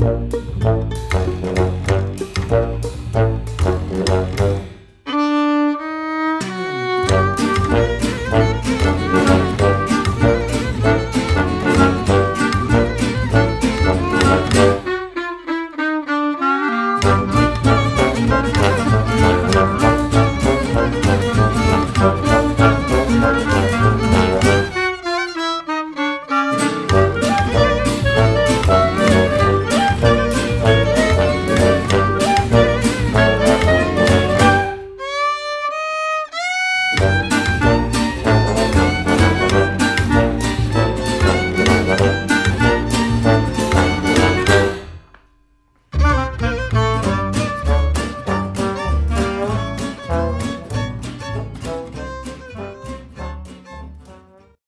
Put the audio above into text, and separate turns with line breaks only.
Bye. Thank you.